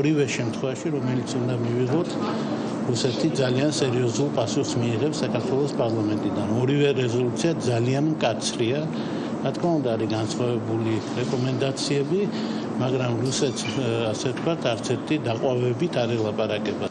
ორივე შემთხვევაში რომელიც უნდა მივიღოთ რუსეთი ძალიან სერიოზულ პასუხს მიიღებს საქართველოს პარლამენტიდან. ორივე რეზოლუცია ძალიან მკაცრია. რა თქმა უნდა, არის განსხვავებული რეკომენდაციები, მაგრამ რუსეთს ასე ვთქვათ, არც ერთი დაყვავებით არ ელაპარაკება.